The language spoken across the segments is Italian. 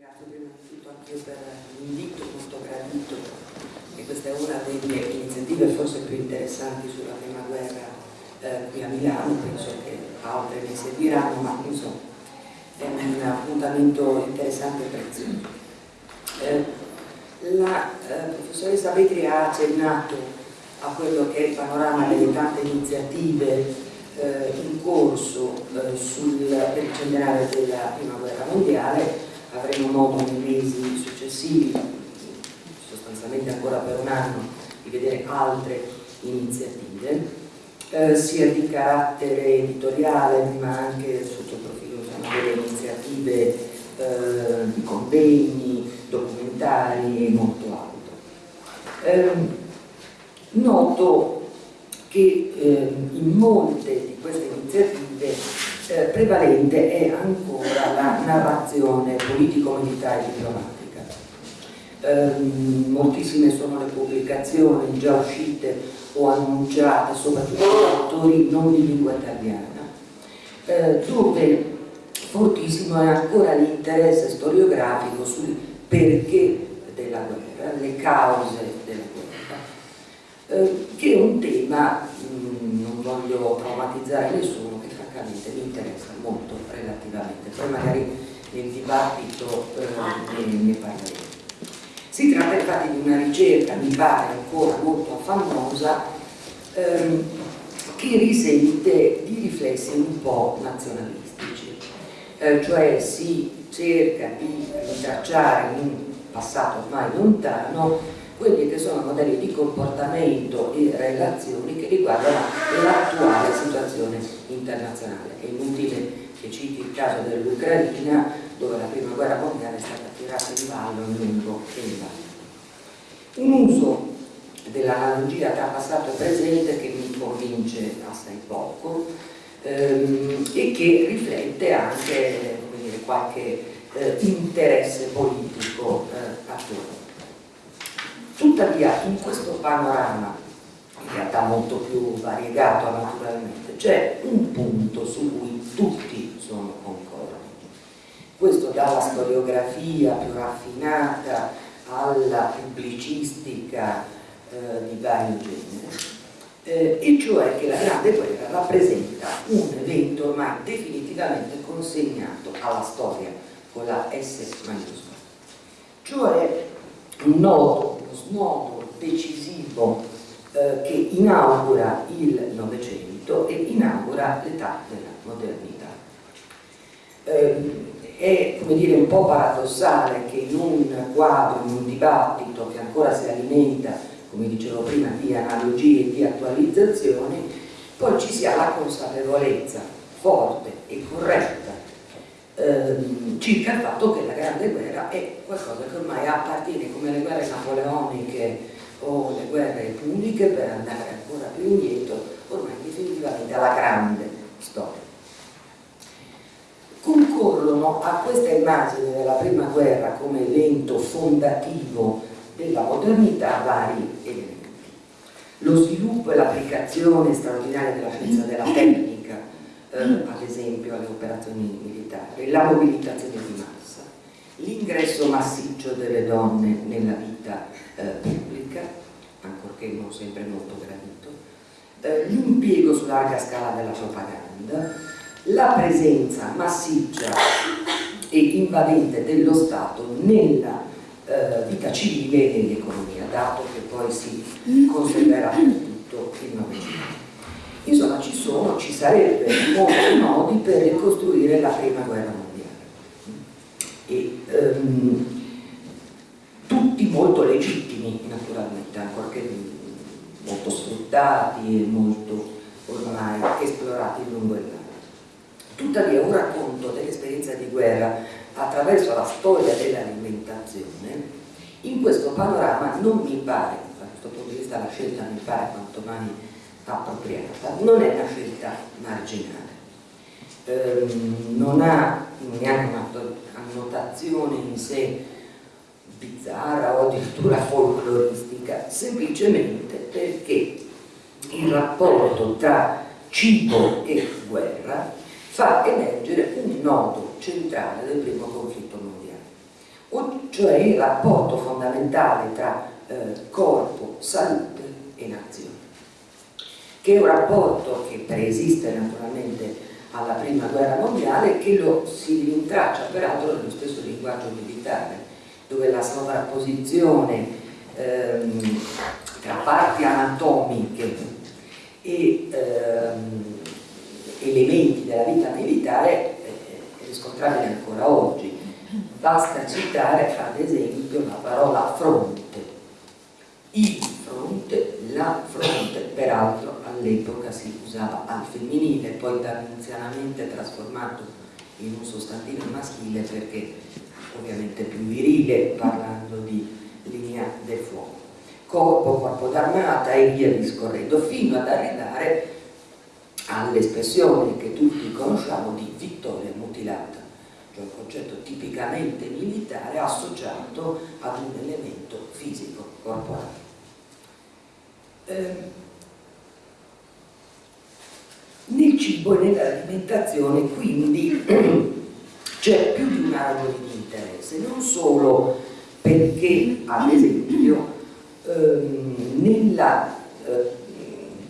Grazie prima di tutto anche per l'invito molto gradito e questa è una delle iniziative forse più interessanti sulla prima guerra eh, qui a Milano, penso che altre ne seguiranno, ma insomma è un appuntamento interessante e prezioso. Eh, la eh, professoressa Vetri ha accennato a quello che è il panorama delle tante iniziative eh, in corso eh, sul, per il centenario della prima guerra mondiale avremo modo nei mesi successivi, sostanzialmente ancora per un anno, di vedere altre iniziative, eh, sia di carattere editoriale, ma anche sotto il profilo delle iniziative eh, di convegni, documentari e molto altro. Eh, noto che ehm, in molte di queste iniziative eh, prevalente è ancora la narrazione politico-militare diplomatica. Eh, moltissime sono le pubblicazioni già uscite o annunciate, soprattutto da autori non di lingua italiana, eh, dove fortissimo è ancora l'interesse storiografico sul perché della guerra, le cause della guerra, eh, che è un tema, mh, mm, non voglio traumatizzare nessuno, francamente mi interessa molto relativamente, poi magari nel dibattito eh, ne, ne parleremo. Si tratta infatti di una ricerca, mi pare ancora molto famosa, ehm, che risente di riflessi un po' nazionalistici, eh, cioè si cerca di rintracciare in un passato ormai lontano quelli che sono modelli di comportamento e relazioni che riguardano l'attuale situazione internazionale. È inutile che citi il caso dell'Ucraina dove la prima guerra mondiale è stata tirata in ballo in lungo e in ballo. Un uso dell'analogia tra passato e presente che mi convince assai poco ehm, e che riflette anche dire, qualche eh, interesse politico eh, attuale. Tuttavia in questo panorama, in realtà molto più variegato naturalmente, c'è un punto su cui tutti sono concordi. Questo dalla storiografia più raffinata alla pubblicistica eh, di vario genere, eh, e cioè che la Grande Guerra rappresenta un evento ormai definitivamente consegnato alla storia con la S maiuscola, cioè un nodo uno snodo decisivo eh, che inaugura il Novecento e inaugura l'età della modernità. Eh, è come dire, un po' paradossale che in un quadro, in un dibattito che ancora si alimenta, come dicevo prima, di analogie e di attualizzazioni, poi ci sia la consapevolezza forte e corretta ehm, circa il fatto che la Grande Guerra è qualcosa che ormai appartiene come le guerre napoleoniche o le guerre puniche per andare ancora più indietro, ormai definitivamente alla grande storia. Concorrono a questa immagine della prima guerra come evento fondativo della modernità vari elementi. Lo sviluppo e l'applicazione straordinaria della scienza della tecnica, eh, ad esempio alle operazioni militari, la mobilitazione di massa, l'ingresso massiccio delle donne nella vita eh, pubblica, ancorché non sempre molto gradito, eh, l'impiego su larga scala della propaganda, la presenza massiccia e invadente dello Stato nella eh, vita civile e nell'economia, dato che poi si conserverà tutto il Novecento. Insomma, ci sono, ci sarebbe molti modi per ricostruire la prima guerra mondiale. E, um, tutti molto legittimi, naturalmente, ancorché molto sfruttati e molto ormai esplorati lungo il largo. Tuttavia un racconto dell'esperienza di guerra attraverso la storia dell'alimentazione in questo panorama non mi pare, da questo punto di vista la scelta mi pare quanto mai appropriata, non è una scelta marginale, ehm, non ha neanche un'annotazione in sé bizzarra o addirittura folcloristica, semplicemente perché il rapporto tra cibo e guerra fa emergere un nodo centrale del primo conflitto mondiale. cioè il rapporto fondamentale tra eh, corpo, salute e nazione, che è un rapporto che preesiste naturalmente alla prima guerra mondiale che lo si rintraccia peraltro nello stesso linguaggio militare, dove la sovrapposizione ehm, tra parti anatomiche e ehm, elementi della vita militare è riscontrabile ancora oggi. Basta citare ad esempio la parola fronte, il fronte, la fronte, peraltro all'epoca si usava al femminile, poi dannunzianamente trasformato in un sostantivo maschile perché ovviamente più virile parlando di linea del fuoco. Corpo, corpo d'armata e via discorrendo, fino ad arrivare all'espressione che tutti conosciamo di vittoria mutilata, cioè un concetto tipicamente militare associato ad un elemento fisico, corporale. Eh, nel cibo e nell'alimentazione quindi c'è più di un angolo di interesse, non solo perché ad esempio ehm, nella eh,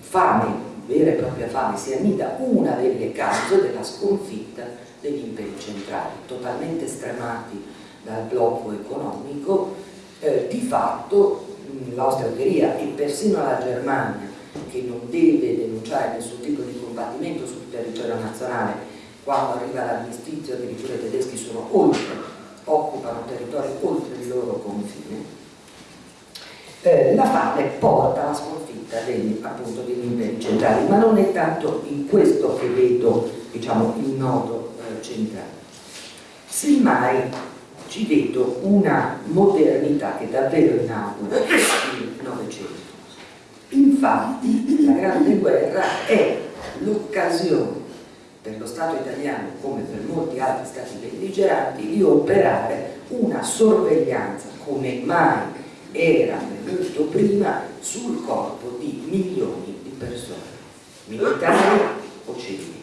fame, vera e propria fame, si annida una delle cause della sconfitta degli imperi centrali, totalmente stremati dal blocco economico, eh, di fatto l'Austria-Ungheria e persino la Germania che non deve denunciare nessun tipo di combattimento sul territorio nazionale quando arriva l'armistizio addirittura i tedeschi sono oltre, occupano territori oltre il loro confine eh, la fame porta alla sconfitta degli, appunto, degli imperi centrali ma non è tanto in questo che vedo diciamo, il nodo eh, centrale. Semmai ci vedo una modernità che davvero inaugura il Novecento. Infatti la Grande Guerra è l'occasione per lo Stato italiano, come per molti altri Stati belligeranti, di operare una sorveglianza come mai era venuto prima sul corpo di milioni di persone, militari o civili.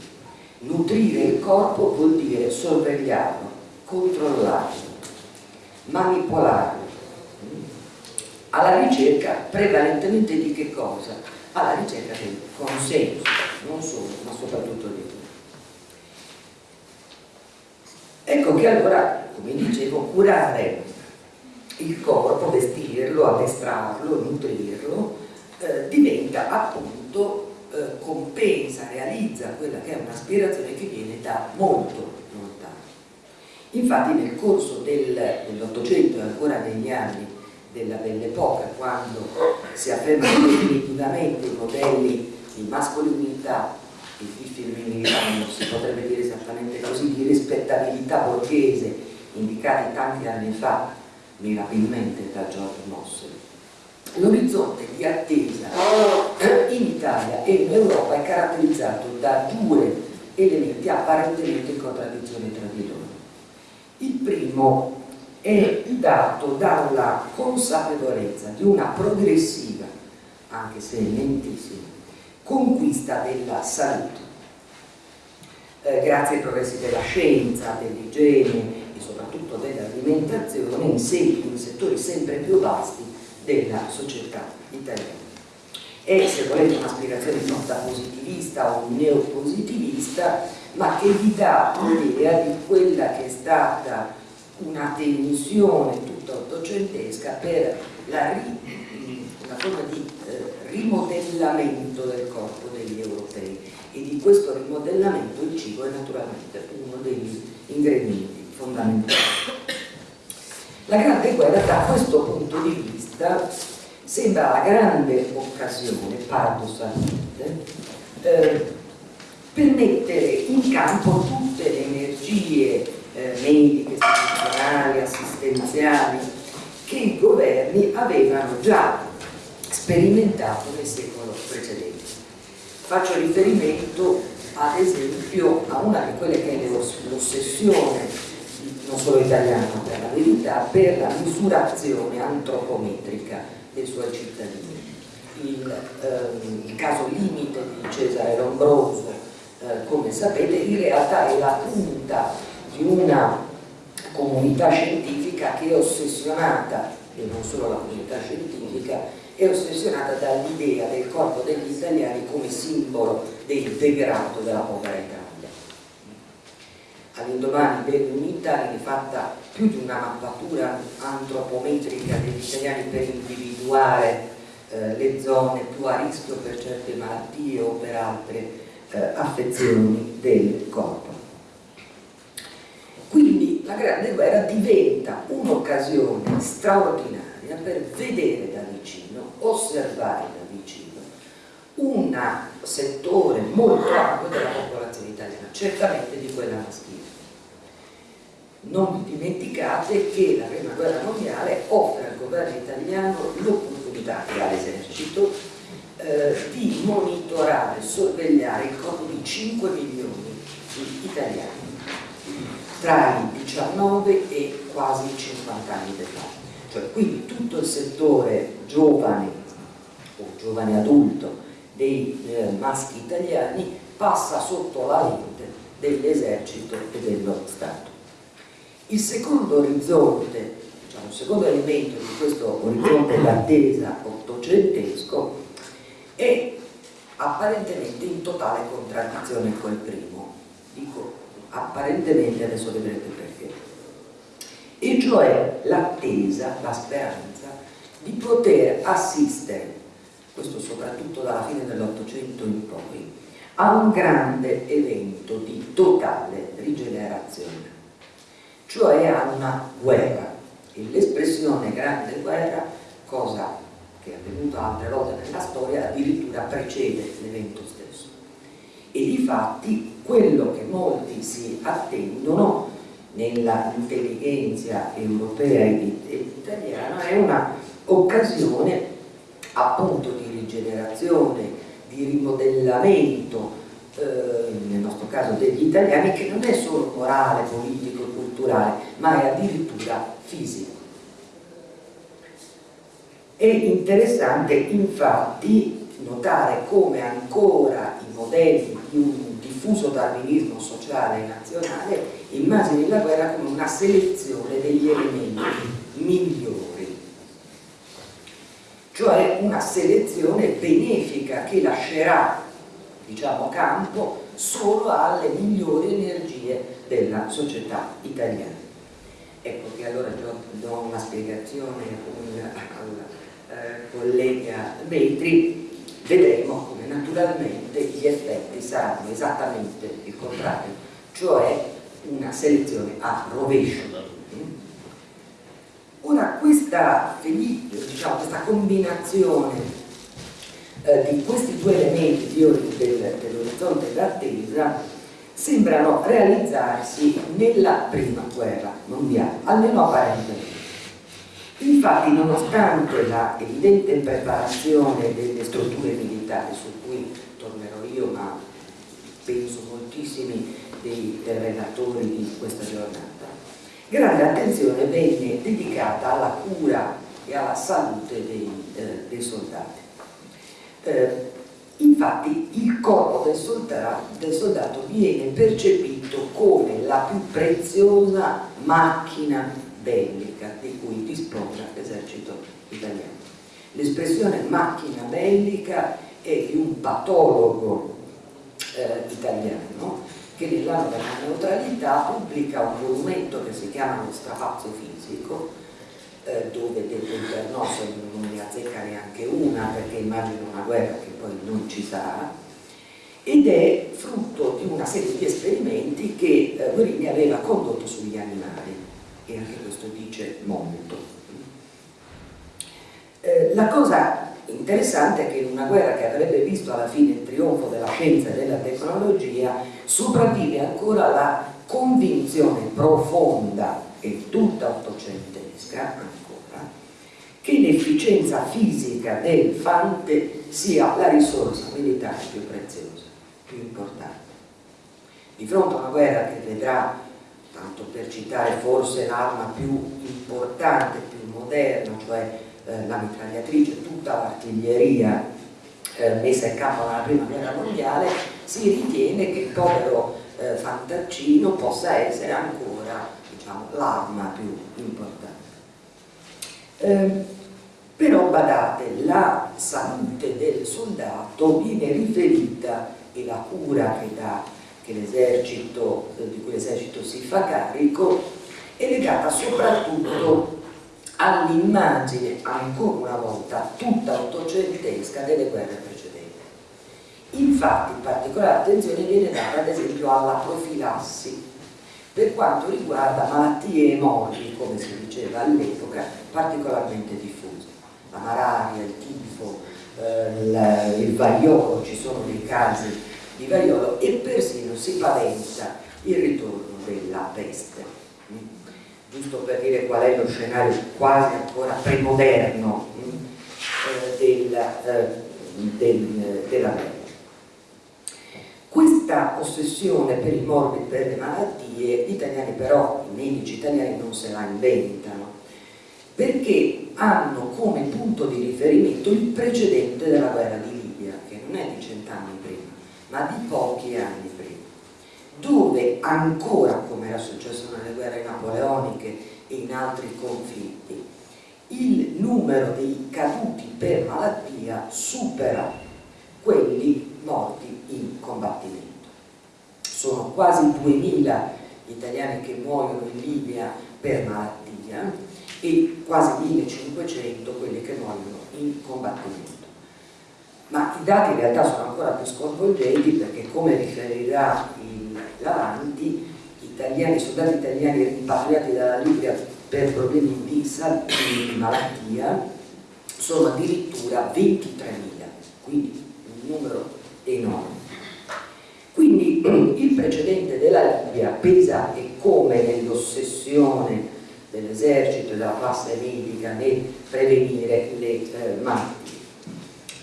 Nutrire il corpo vuol dire sorvegliarlo, controllarlo, manipolarlo, alla ricerca prevalentemente di che cosa? Alla ricerca del consenso, non solo, ma soprattutto di tutto. Ecco che allora, come dicevo, curare il corpo, vestirlo, addestrarlo, nutrirlo, eh, diventa appunto, eh, compensa, realizza quella che è un'aspirazione che viene da molto lontano. Infatti nel corso dell'Ottocento e ancora negli anni della Belle Époque, quando si affermano definitivamente i modelli di mascolinità e di femminilità, non si potrebbe dire esattamente così, di rispettabilità borghese, indicati tanti anni fa mirabilmente da George Mossel. L'orizzonte di attesa in Italia e in Europa è caratterizzato da due elementi apparentemente in contraddizione tra di loro. Il primo è dato dalla consapevolezza di una progressiva, anche se lentissima, conquista della salute. Eh, grazie ai progressi della scienza, dell'igiene e soprattutto dell'alimentazione in, in settori sempre più vasti della società italiana. È, se volete, un'aspirazione nota positivista o neopositivista, ma che vi dà l'idea di quella che è stata una tensione tutta ottocentesca per la una forma di rimodellamento del corpo degli europei e di questo rimodellamento il cibo è naturalmente uno degli ingredienti fondamentali. La Grande Guerra da questo punto di vista sembra la grande occasione, paradossalmente, eh, per mettere in campo tutte le energie eh, mediche, istituzionali, assistenziali che i governi avevano già sperimentato nel secolo precedente. Faccio riferimento ad esempio a una di quelle che è l'ossessione non solo italiana per la verità, per la misurazione antropometrica dei suoi cittadini. Il, ehm, il caso limite di Cesare Lombroso, eh, come sapete, in realtà è la punta di una comunità scientifica che è ossessionata, e non solo la comunità scientifica, è ossessionata dall'idea del corpo degli italiani come simbolo del degrado della povera Italia. All'indomani dell'unità viene fatta più di una mappatura antropometrica degli italiani per individuare eh, le zone più a rischio per certe malattie o per altre eh, affezioni del corpo. Quindi la Grande Guerra diventa un'occasione straordinaria per vedere osservare da vicino un settore molto ampio della popolazione italiana, certamente di quella maschile. Non dimenticate che la prima guerra mondiale offre al governo italiano l'opportunità e all'esercito eh, di monitorare, sorvegliare il corpo di 5 milioni di italiani tra i 19 e quasi i 50 anni d'età. Quindi tutto il settore giovane o giovane adulto dei eh, maschi italiani passa sotto la lente dell'esercito e dello Stato. Il secondo orizzonte, diciamo, il secondo elemento di questo orizzonte d'attesa ottocentesco è apparentemente in totale contraddizione col primo. Dico apparentemente, adesso vedrete perché. E cioè l'attesa, la speranza di poter assistere, questo soprattutto dalla fine dell'Ottocento in poi, a un grande evento di totale rigenerazione cioè a una guerra. L'espressione grande guerra, cosa che è avvenuta altre volte nella storia, addirittura precede l'evento stesso. E di fatti quello che molti si attendono nella intelligenza europea ed italiana è una occasione appunto di rigenerazione, di rimodellamento, eh, nel nostro caso degli italiani, che non è solo morale, politico, culturale, ma è addirittura fisico. È interessante infatti notare come ancora i modelli di un diffuso darwinismo sociale e nazionale immagini la guerra come una selezione degli elementi migliori, cioè una selezione benefica che lascerà diciamo, campo solo alle migliori energie della società italiana. Ecco che allora do una spiegazione al eh, collega Vetri, vedremo naturalmente gli effetti saranno esattamente il contrario, cioè una selezione a rovescio. Ora questa, diciamo, questa combinazione eh, di questi due elementi dell'orizzonte d'attesa sembrano realizzarsi nella prima guerra mondiale, almeno apparentemente. Infatti, nonostante la evidente preparazione delle strutture militari, su cui tornerò io, ma penso moltissimi dei relatori di questa giornata, grande attenzione venne dedicata alla cura e alla salute dei, eh, dei soldati. Eh, Infatti il corpo del soldato, del soldato viene percepito come la più preziosa macchina bellica di cui dispone l'esercito italiano. L'espressione macchina bellica è di un patologo eh, italiano che nell'anno della neutralità pubblica un monumento che si chiama Lo strapazzo fisico eh, dove detto internosso non ne azzecca neanche una perché immagino una guerra che poi non ci sarà ed è frutto di una serie di esperimenti che eh, Guerini aveva condotto sugli animali e anche questo dice molto. Eh, la cosa interessante è che in una guerra che avrebbe visto alla fine il trionfo della scienza e della tecnologia sopravvive ancora la convinzione profonda e tutta ottocentesca che l'efficienza fisica del fante sia la risorsa militare più preziosa, più importante. Di fronte a una guerra che vedrà, tanto per citare forse l'arma più importante, più moderna, cioè eh, la mitragliatrice, tutta l'artiglieria eh, messa in campo nella prima guerra mondiale, si ritiene che il povero eh, fantaccino possa essere ancora diciamo, l'arma più importante. Eh, però badate, la salute del soldato viene riferita e la cura che, l'esercito, di cui l'esercito si fa carico è legata soprattutto all'immagine, ancora una volta, tutta ottocentesca delle guerre precedenti. Infatti particolare attenzione viene data ad esempio alla profilassi per quanto riguarda malattie e morti, come si diceva all'epoca, particolarmente diffuse. La malaria, il tifo, eh, il variolo, ci sono dei casi di variolo e persino si paventa il ritorno della peste. Mm? Giusto per dire qual è lo scenario quasi ancora premoderno mm? eh, del, eh, del, della guerra. Questa ossessione per i morbi, per le malattie, gli italiani però, i medici italiani non se la inventano, perché hanno come punto di riferimento il precedente della guerra di Libia, che non è di cent'anni ma di pochi anni prima, dove ancora, come era successo nelle guerre napoleoniche e in altri conflitti, il numero dei caduti per malattia supera quelli morti in combattimento. Sono quasi 2000 gli italiani che muoiono in Libia per malattia e quasi 1500 quelli che muoiono in combattimento. Ma i dati in realtà sono ancora più sconvolgenti perché come riferirà il Lavanti, i soldati italiani rimpatriati dalla Libia per problemi di, di malattia sono addirittura 23.000, quindi un numero enorme. Quindi il precedente della Libia pesa e come nell'ossessione dell'esercito e della classe medica nel prevenire le eh, malattie.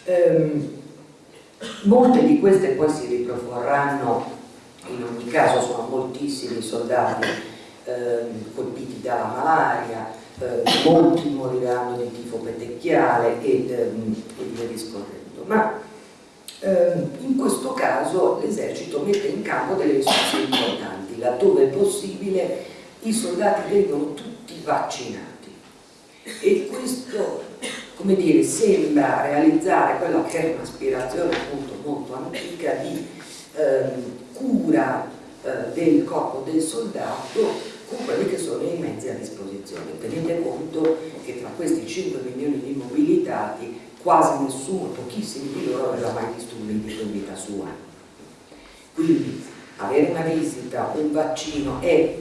Ehm, molte di queste poi si riproporranno, in ogni caso sono moltissimi soldati ehm, colpiti dalla malaria, eh, molti moriranno di tifo petecchiale e, ehm, e via discorrendo. Ma Ehm, in questo caso l'esercito mette in campo delle risorse importanti, laddove è possibile i soldati vengono tutti vaccinati e questo come dire, sembra realizzare quella che è un'aspirazione appunto molto antica di ehm, cura eh, del corpo del soldato con quelli che sono i mezzi a disposizione. Tenete conto che tra questi 5 milioni di mobilitati quasi nessuno, pochissimi di loro aveva mai medico in vita sua. Quindi avere una visita, un vaccino è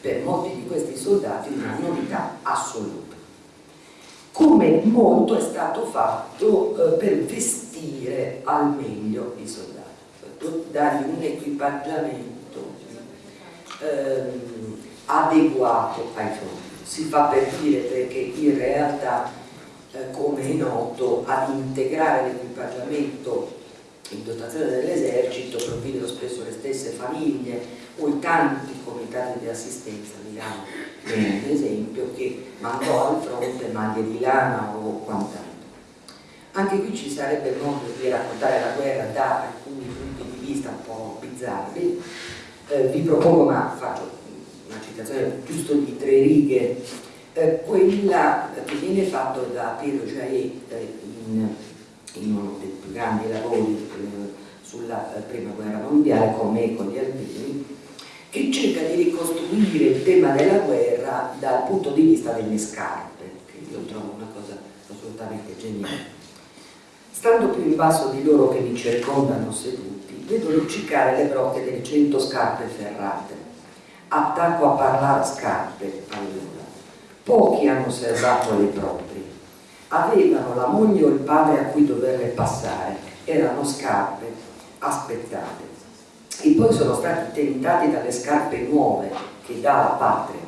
per molti di questi soldati una novità assoluta. Come molto è stato fatto eh, per vestire al meglio i soldati, dargli un equipaggiamento ehm, adeguato ai fronti. Si fa per dire perché in realtà eh, come è noto, ad integrare l'equipaggiamento in dotazione dell'esercito provvidono spesso le stesse famiglie o i tanti comitati di assistenza, Milano ad esempio, che mandò al fronte maglie di lana o quant'altro. Anche qui ci sarebbe modo di raccontare la guerra da alcuni punti di vista un po' bizzarri. Eh, vi propongo, ma faccio una citazione giusto di tre righe eh, quella che viene fatta da Piero Giaet eh, in, in, uno dei più grandi lavori eh, sulla eh, prima guerra mondiale come Eco di Albini che cerca di ricostruire il tema della guerra dal punto di vista delle scarpe che io trovo una cosa assolutamente geniale stando più in basso di loro che mi circondano seduti vedo luccicare le brocche delle cento scarpe ferrate attacco a parlare scarpe allora Pochi hanno serbato le proprie. Avevano la moglie o il padre a cui doverle passare, erano scarpe aspettate. E poi sono stati tentati dalle scarpe nuove che dà la patria,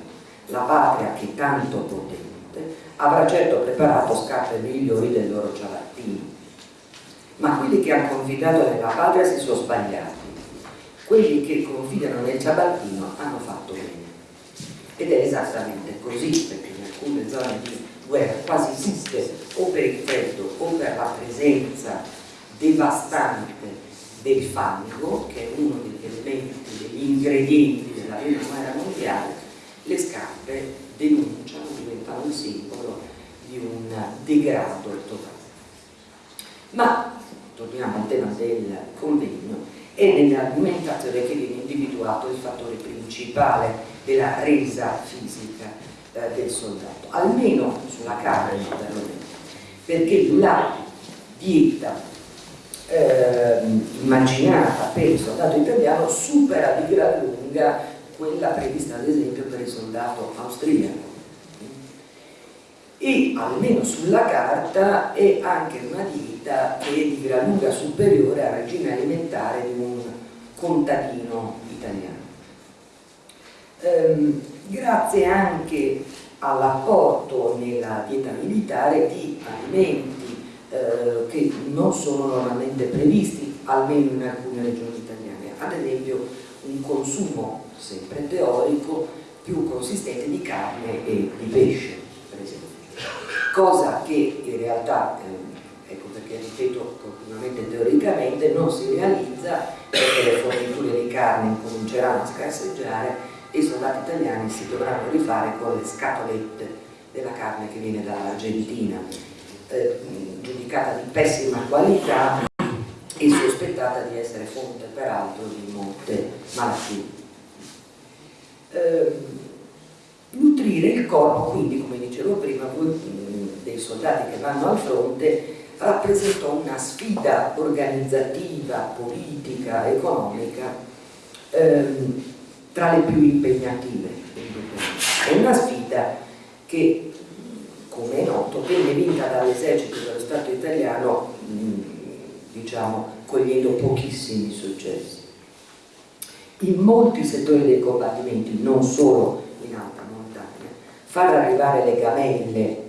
la patria che tanto potente avrà certo preparato scarpe migliori del loro ciabattino. Ma quelli che hanno confidato nella patria si sono sbagliati. Quelli che confidano nel ciabattino hanno fatto bene. Ed è esattamente così, perché alcune zone di guerra quasi esiste o per il freddo o per la presenza devastante del fango che è uno degli elementi, degli ingredienti della prima guerra mondiale le scarpe denunciano, diventano un simbolo di un degrado totale. Ma, torniamo al tema del convegno, è nell'argomentazione che viene individuato il fattore principale della resa fisica eh, del soldato, almeno sulla carne perlomeno, perché la dieta eh, immaginata per il soldato italiano supera di gran lunga quella prevista ad esempio per il soldato austriaco e almeno sulla carta è anche una dieta che è di gran lunga superiore al regime alimentare di un contadino italiano. Ehm, grazie anche all'apporto nella dieta militare di alimenti eh, che non sono normalmente previsti, almeno in alcune regioni italiane, ad esempio un consumo sempre teorico più consistente di carne e di pesce, per esempio. Cosa che in realtà, eh, ecco perché ripeto continuamente teoricamente, non si realizza perché le forniture di carne cominceranno a scarseggiare e i soldati italiani si dovranno rifare con le scatolette della carne che viene dall'Argentina, eh, giudicata di pessima qualità e sospettata di essere fonte peraltro di molte malattie. Eh, nutrire il corpo, quindi come dicevo prima, dei soldati che vanno al fronte rappresentò una sfida organizzativa, politica, economica ehm, tra le più impegnative. È una sfida che, come è noto, venne vinta dall'esercito dello Stato italiano, diciamo, cogliendo pochissimi successi. In molti settori dei combattimenti, non solo in alta montagna, far arrivare le gamelle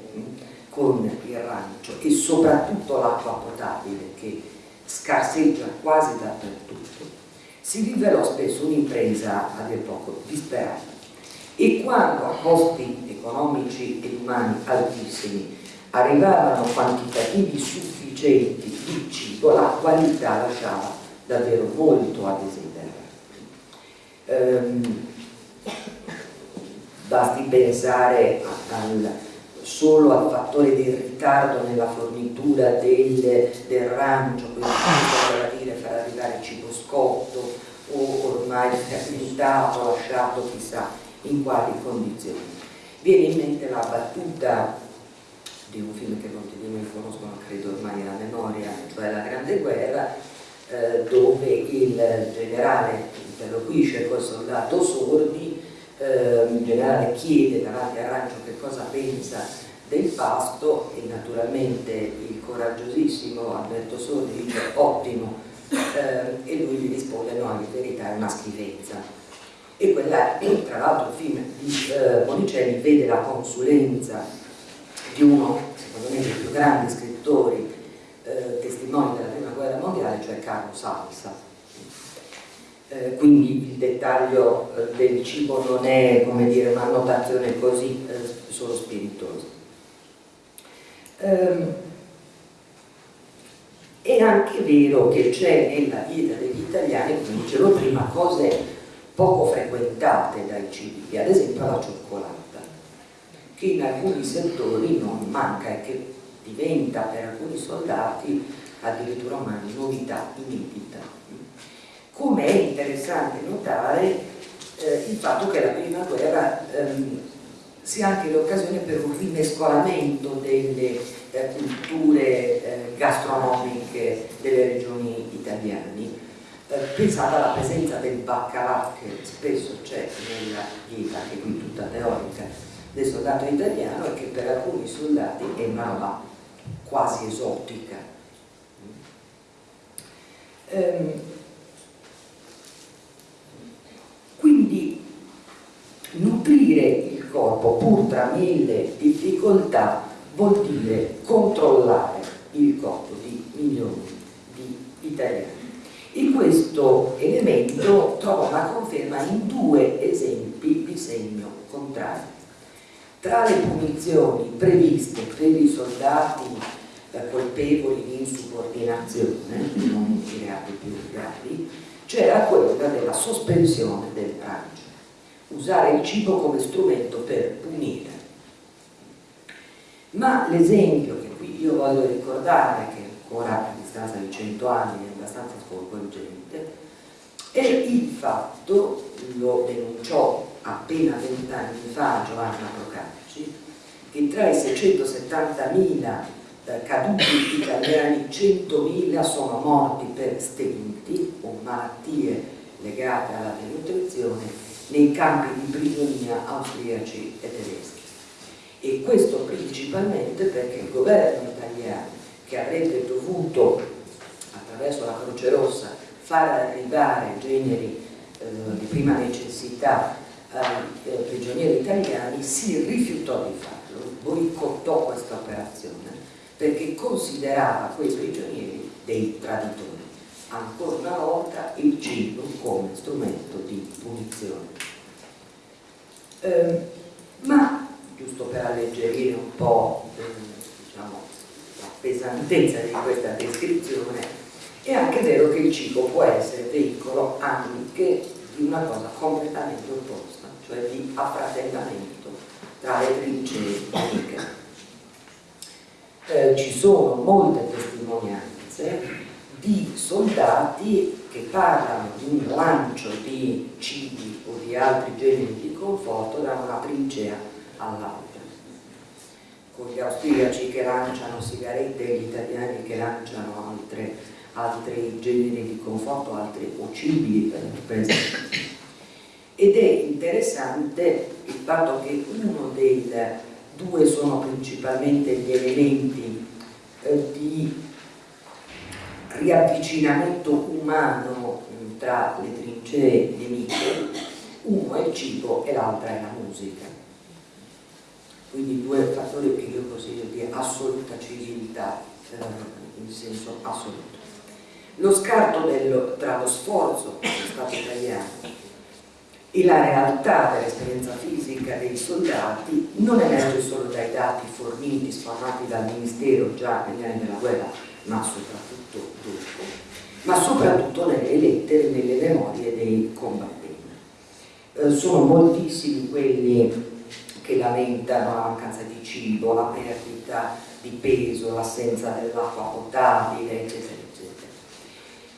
con il rancio e soprattutto l'acqua potabile che scarseggia quasi dappertutto, si rivelò spesso un'impresa a dir poco disperata e quando a costi economici e umani altissimi arrivavano quantitativi sufficienti di cibo, la qualità lasciava davvero molto a desiderare. Ehm, basti pensare al solo al fattore del ritardo nella fornitura del, del rancio, quindi dire far arrivare cibo scotto o ormai fermentato, lasciato chissà in quali condizioni. Viene in mente la battuta di un film che molti di noi conoscono, credo ormai a memoria, cioè La Grande Guerra, eh, dove il generale interloquisce col soldato sordi eh, il generale chiede davanti a Rancio che cosa pensa del pasto e naturalmente il coraggiosissimo Alberto Sordi dice ottimo eh, e lui gli risponde no, in verità è una schifezza e quella, tra l'altro il film di eh, Monicelli vede la consulenza di uno, secondo me, dei più grandi scrittori eh, testimoni della prima guerra mondiale, cioè Carlo Salsa. Eh, quindi il dettaglio eh, del cibo non è dire una notazione così eh, solo spiritosa. Ehm, è anche vero che c'è nella dieta degli italiani come dicevo prima cose poco frequentate dai civili ad esempio la cioccolata che in alcuni settori non manca e che diventa per alcuni soldati addirittura una novità inedita come è interessante notare eh, il fatto che la prima guerra ehm, sia anche l'occasione per un rimescolamento delle eh, culture eh, gastronomiche delle regioni italiane. Eh, alla presenza del baccalà che spesso c'è nella dieta, che qui tutta teorica, del soldato italiano e che per alcuni soldati è una roba quasi esotica. Um, Quindi nutrire il corpo pur tra mille difficoltà vuol dire controllare il corpo di milioni di italiani. E questo elemento trova una conferma in due esempi di segno contrario. Tra le punizioni previste per i soldati colpevoli di insubordinazione, non i reati più gravi, c'era quella della sospensione del pranzo. usare il cibo come strumento per punire. Ma l'esempio che qui io voglio ricordare, che ancora a distanza di cento anni è abbastanza sconvolgente, è il fatto, lo denunciò appena vent'anni fa Giovanna Procacci, che tra i 670.000 eh, caduti italiani 100.000 sono morti per stenti o malattie legate alla denutrizione nei campi di prigionia austriaci e tedeschi. E questo principalmente perché il governo italiano, che avrebbe dovuto, attraverso la Croce Rossa, far arrivare generi eh, di prima necessità ai eh, prigionieri italiani, si rifiutò di farlo, boicottò questa operazione, perché considerava quei prigionieri dei traditori ancora una volta il cibo come strumento di punizione. Eh, ma, giusto per alleggerire un po' eh, diciamo, la pesantezza di questa descrizione, è anche vero che il cibo può essere veicolo anche di una cosa completamente opposta, cioè di affratellamento tra le trincee amiche. Eh, ci sono molte testimonianze di soldati che parlano di un lancio di cibi o di altri generi di conforto da una trincea all'altra con gli austriaci che lanciano sigarette e gli italiani che lanciano altre, altri generi di conforto, altri cibi per esempio. Ed è interessante il fatto che uno dei due sono principalmente gli elementi eh, di riavvicinamento umano tra le trincee nemiche, uno è il cibo e l'altra è la musica. Quindi due fattori che io consiglio di assoluta civiltà, eh, in senso assoluto. Lo scarto dello, tra lo sforzo dello Stato italiano e la realtà dell'esperienza fisica dei soldati non emerge solo dai dati forniti, sfornati dal Ministero già negli anni della guerra, ma soprattutto dopo, ma soprattutto nelle lettere, nelle memorie dei combattenti. Eh, sono moltissimi quelli che lamentano la mancanza di cibo, la perdita di peso, l'assenza dell'acqua potabile, eccetera.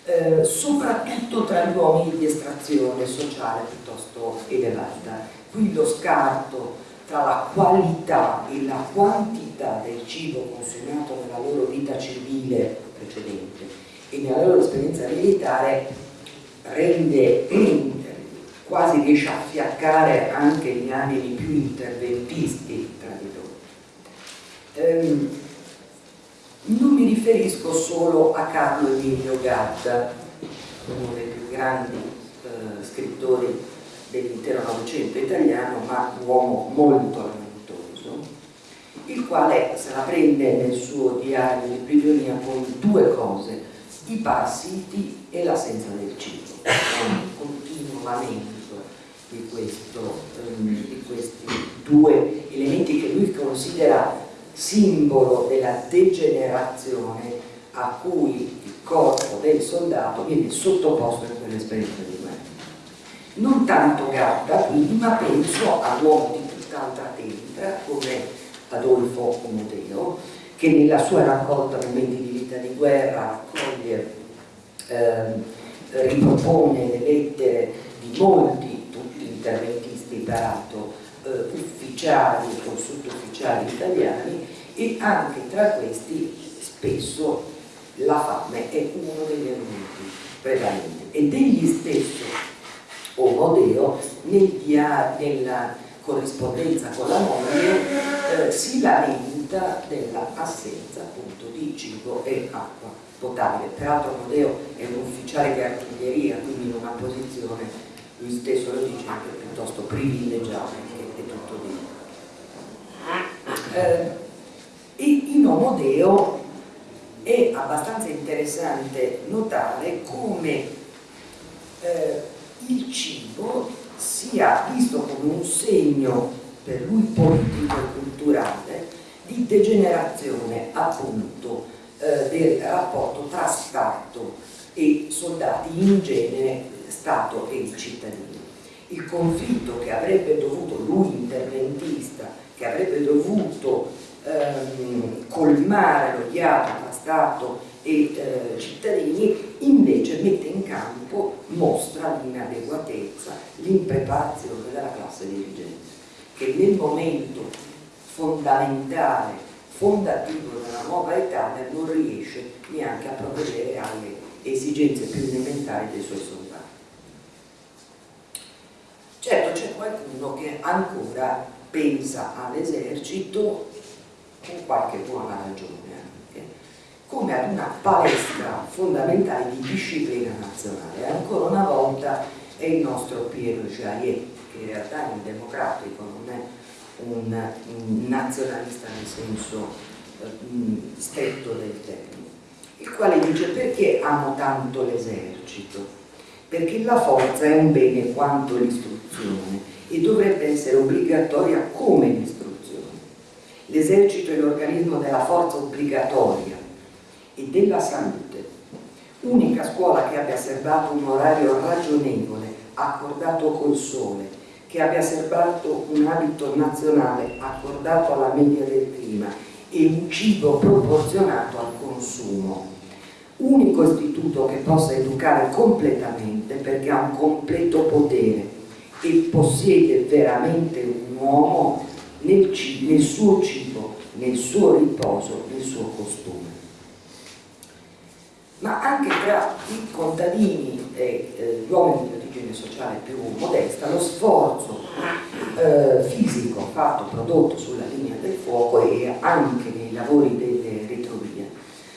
Eh, soprattutto tra gli uomini di estrazione sociale piuttosto elevata. Qui lo scarto tra la qualità e la quantità del cibo consumato nella loro vita civile precedente e nella loro esperienza militare rende quasi riesce a fiaccare anche gli animi più interventisti tra di loro. Ehm, non mi riferisco solo a Carlo Emilio Gatta, uno dei più grandi eh, scrittori dell'intero Novecento italiano, ma un uomo molto lamentoso, il quale se la prende nel suo diario di prigionia con due cose, i parassiti e l'assenza del cibo. Un continuo lamento di, questo, um, di questi due elementi che lui considera simbolo della degenerazione a cui il corpo del soldato viene sottoposto in quell'esperienza di non tanto Gatta quindi, ma penso a uomo di tutt'altra tempra come Adolfo Omodeo, che nella sua raccolta Momenti di vita di guerra raccoglie, ehm, ripropone le lettere di molti, tutti interventisti peraltro, eh, ufficiali o sottufficiali italiani e anche tra questi spesso la fame è uno degli elementi prevalenti e degli stesso Omodeo nel nella corrispondenza con la moglie eh, si lamenta dell'assenza appunto di cibo e acqua potabile. Peraltro Omodeo è un ufficiale di artiglieria, quindi in una posizione, lui stesso lo dice, anche piuttosto privilegiata, che è tutto di eh, in Omodeo è abbastanza interessante notare come eh, il cibo sia visto come un segno per lui politico e culturale di degenerazione appunto eh, del rapporto tra Stato e soldati in genere Stato e cittadini il conflitto che avrebbe dovuto, lui interventista, che avrebbe dovuto ehm, colmare lo ghiaccio tra Stato e eh, cittadini, invece mette in campo, mostra l'inadeguatezza, l'impreparazione della classe dirigente, che nel momento fondamentale, fondativo della nuova Italia non riesce neanche a provvedere alle esigenze più elementari dei suoi soldati. Certo c'è qualcuno che ancora pensa all'esercito con qualche buona ragione anche, come ad una palestra fondamentale di disciplina nazionale. Ancora una volta è il nostro Piero Jaillet, che in realtà è un democratico, non è un, un nazionalista nel senso eh, stretto del termine, il quale dice perché amo tanto l'esercito? Perché la forza è un bene quanto l'istruzione e dovrebbe essere obbligatoria come l'istruzione. L'esercito è l'organismo della forza obbligatoria e della salute, unica scuola che abbia serbato un orario ragionevole, accordato col sole, che abbia serbato un abito nazionale accordato alla media del clima e un cibo proporzionato al consumo. Unico istituto che possa educare completamente perché ha un completo potere e possiede veramente un uomo nel, nel suo cibo, nel suo riposo, nel suo costume. Ma anche tra i contadini e eh, gli uomini di origine sociale più modesta, lo sforzo eh, fisico fatto, prodotto sulla linea del fuoco e anche nei lavori delle retrovie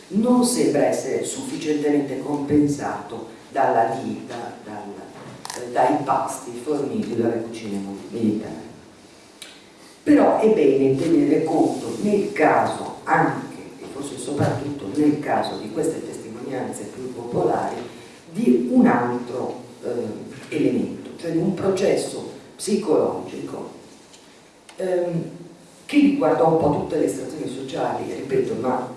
non sembra essere sufficientemente compensato dalla dieta, dal, eh, dai pasti forniti dalle cucine militari. Però è bene tenere conto nel caso anche, e forse soprattutto nel caso di queste testimonianze più popolari, di un altro eh, elemento, cioè di un processo psicologico ehm, che riguarda un po' tutte le stazioni sociali, ripeto, ma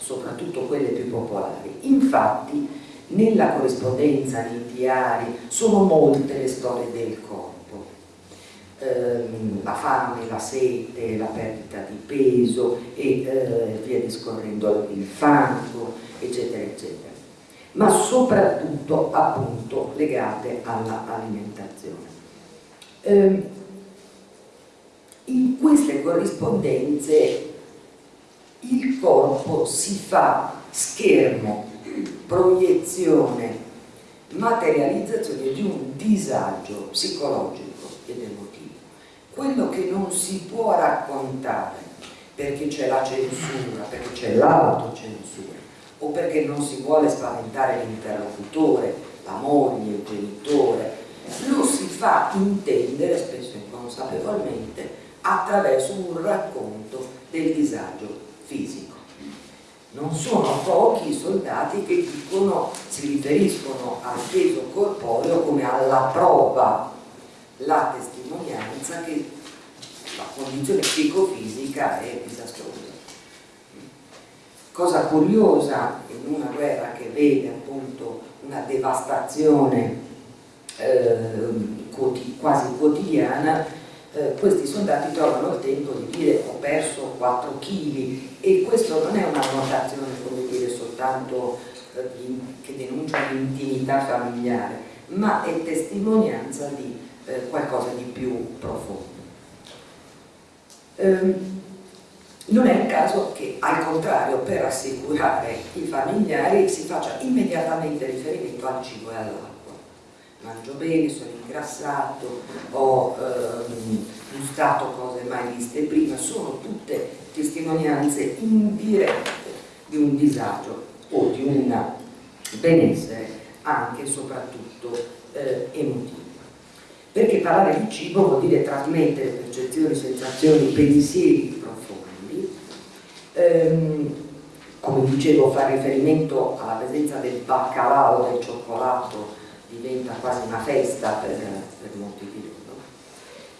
soprattutto quelle più popolari. Infatti nella corrispondenza, nei diari, sono molte le storie del corpo ehm, la fame, la sete, la perdita di peso e eh, via discorrendo il fango, eccetera, eccetera. Ma soprattutto appunto legate all'alimentazione. Eh, in queste corrispondenze il corpo si fa schermo, proiezione, materializzazione di un disagio psicologico ed emotivo quello che non si può raccontare perché c'è la censura, perché c'è l'autocensura o perché non si vuole spaventare l'interlocutore, la moglie, il genitore, lo si fa intendere, spesso inconsapevolmente, attraverso un racconto del disagio fisico. Non sono pochi i soldati che dicono, si riferiscono al peso corporeo come alla prova la testimonianza che la condizione psicofisica è disastrosa. Cosa curiosa in una guerra che vede appunto una devastazione eh, quasi quotidiana, eh, questi soldati trovano il tempo di dire ho perso 4 kg e questo non è una notazione come dire soltanto eh, che denuncia l'intimità familiare, ma è testimonianza di eh, qualcosa di più profondo. Ehm, non è il caso che al contrario per assicurare i familiari si faccia immediatamente riferimento al cibo e all'acqua. Mangio bene, sono ingrassato, ho ehm, gustato cose mai viste prima, sono tutte testimonianze indirette di un disagio o di un benessere anche e soprattutto eh, emotivo. Perché parlare di cibo vuol dire trasmettere percezioni, sensazioni, pensieri profondi, ehm, come dicevo fare riferimento alla presenza del baccalà del cioccolato diventa quasi una festa per, per molti di loro.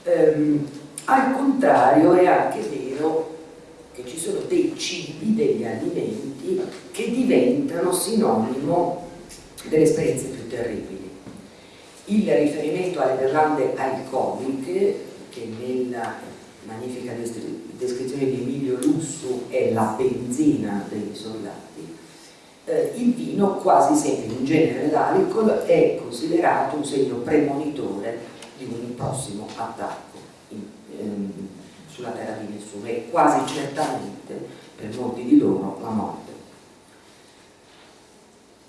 Ehm, al contrario è anche vero che ci sono dei cibi, degli alimenti che diventano sinonimo delle esperienze più terribili il riferimento alle berlande alcoliche che nella magnifica descrizione di Emilio Lussu è la benzina dei soldati eh, il vino quasi sempre in genere l'alcol è considerato un segno premonitore di un prossimo attacco in, ehm, sulla terra di nessuno e quasi certamente per molti di loro la morte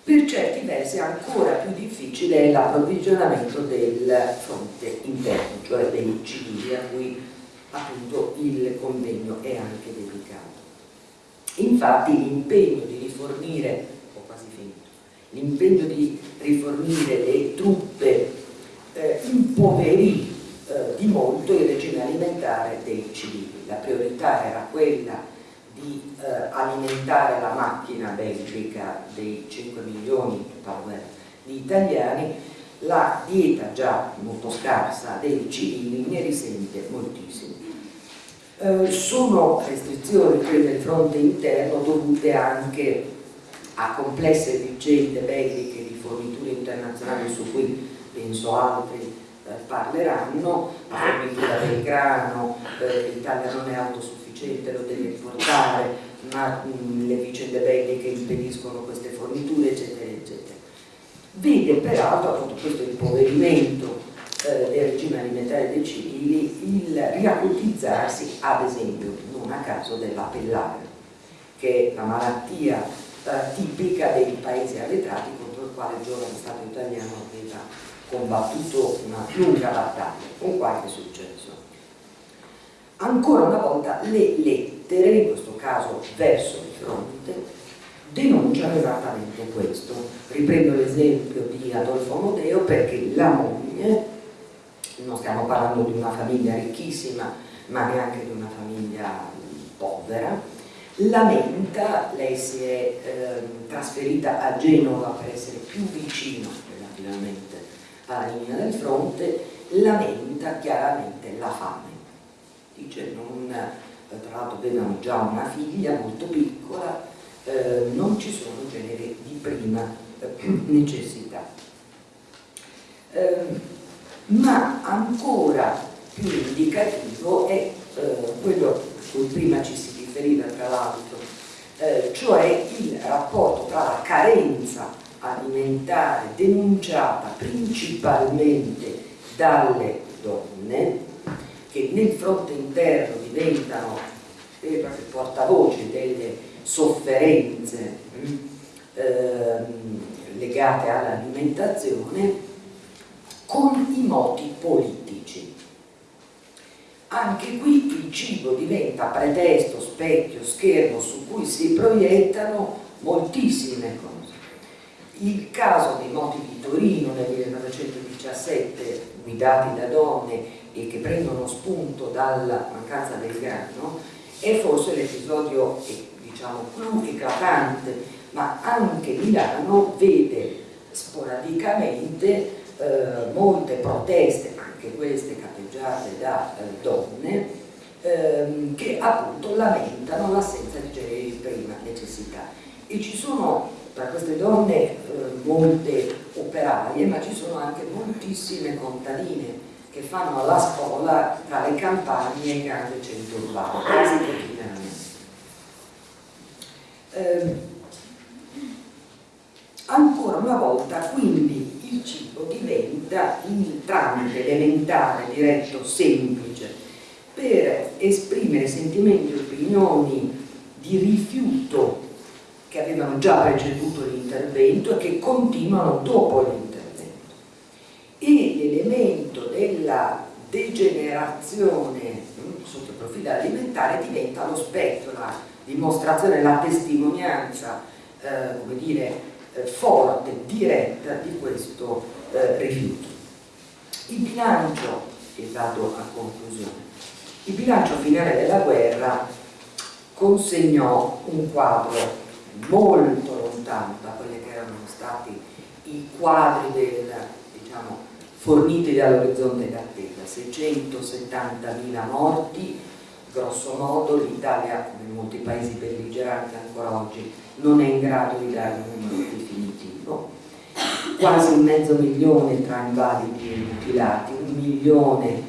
per certi versi ancora più difficile è l'approvvigionamento del fronte interno, cioè dei civili a cui appunto il convegno è anche dedicato. Infatti l'impegno di rifornire, l'impegno di rifornire le truppe eh, impoverì eh, di molto il regime alimentare dei civili. La priorità era quella di eh, alimentare la macchina belgica dei 5 milioni di italiani, la dieta già molto scarsa dei civili ne risente moltissimo. Eh, sono restrizioni quelle del fronte interno dovute anche a complesse vicende belliche di forniture internazionali su cui penso altri eh, parleranno, la fornitura del grano, eh, l'Italia non è autosufficiente sufficiente lo deve portare, ma mh, le vicende belliche impediscono queste forniture, eccetera, eccetera. Vede peraltro appunto questo impoverimento eh, del regime alimentare dei civili il riacutizzarsi, ad esempio, non a caso della pellare, che è la malattia eh, tipica dei paesi arretrati contro il quale il giovane Stato italiano aveva combattuto una lunga battaglia, con qualche successo ancora una volta le lettere, in questo caso verso il fronte, denunciano esattamente questo. Riprendo l'esempio di Adolfo Modeo perché la moglie, non stiamo parlando di una famiglia ricchissima, ma neanche di una famiglia povera, lamenta, lei si è eh, trasferita a Genova per essere più vicino relativamente alla linea del fronte, lamenta chiaramente la fame dice non, eh, tra l'altro avevano già una figlia molto piccola, eh, non ci sono generi di prima eh, necessità. Eh, ma ancora più indicativo è eh, quello cui prima ci si tra l'altro, eh, cioè il rapporto tra la carenza alimentare denunciata principalmente dalle donne che nel fronte interno diventano veri e propri portavoce delle sofferenze ehm, legate all'alimentazione con i moti politici. Anche qui il cibo diventa pretesto, specchio, schermo su cui si proiettano moltissime cose. Il caso dei moti di Torino nel 1917, guidati da donne e che prendono spunto dalla mancanza del grano è forse l'episodio diciamo, più eclatante, ma anche Milano vede sporadicamente eh, molte proteste, anche queste capeggiate da eh, donne, ehm, che appunto lamentano l'assenza di generi di prima necessità. E ci sono tra queste donne eh, molte operaie, ma ci sono anche moltissime contadine che fanno la spola tra le campagne e i grandi centri urbani, quasi quotidianamente. Eh, ancora una volta, quindi, il cibo diventa il tramite elementare, diretto, semplice, per esprimere sentimenti e opinioni di rifiuto che avevano già preceduto l'intervento e che continuano dopo l'intervento. E l'elemento della degenerazione hm, sotto il profilo alimentare diventa lo specchio, la dimostrazione, la testimonianza eh, come dire, eh, forte, diretta di questo eh, rifiuto. Il bilancio, e vado a conclusione, il bilancio finale della guerra consegnò un quadro molto lontano da quelli che erano stati i quadri del, diciamo, forniti dall'orizzonte d'attesa, 670.000 morti, grosso modo l'Italia, come molti paesi belligeranti ancora oggi, non è in grado di dare un numero definitivo, quasi mezzo milione tra invalidi e mutilati, un milione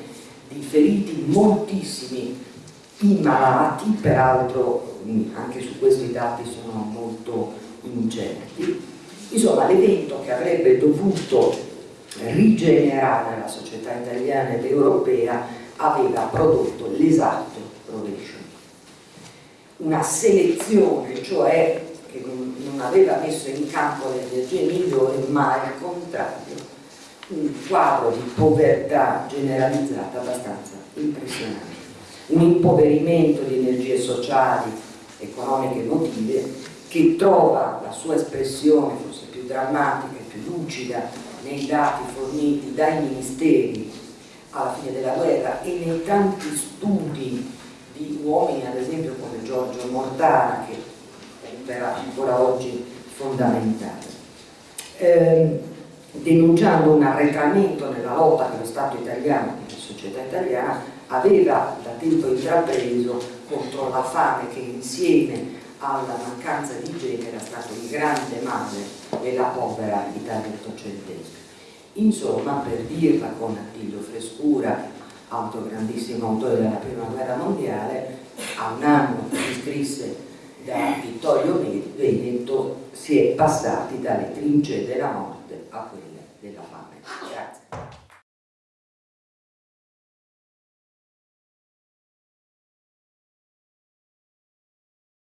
di feriti, moltissimi immalati, peraltro anche su questo i dati sono molto incerti. Insomma, l'evento che avrebbe dovuto rigenerare la società italiana ed europea aveva prodotto l'esatto. Una selezione, cioè che non aveva messo in campo le energie migliori, ma al contrario, un quadro di povertà generalizzata abbastanza impressionante. Un impoverimento di energie sociali, economiche e emotive che trova la sua espressione forse più drammatica e più lucida nei dati forniti dai ministeri alla fine della guerra e nei tanti studi di uomini, ad esempio come Giorgio Mortara, che verrà ancora oggi fondamentale. Eh, denunciando un arretramento nella lotta che lo Stato italiano, che la società italiana, aveva da tempo intrapreso contro la fame che insieme alla mancanza di genere era stato il grande male della povera Italia ottocentesca. Insomma, per dirla con Attilio Frescura, altro grandissimo autore della prima guerra mondiale, a un anno si scrisse da Vittorio Veneto si è passati dalle trincee della morte a quelle della fame.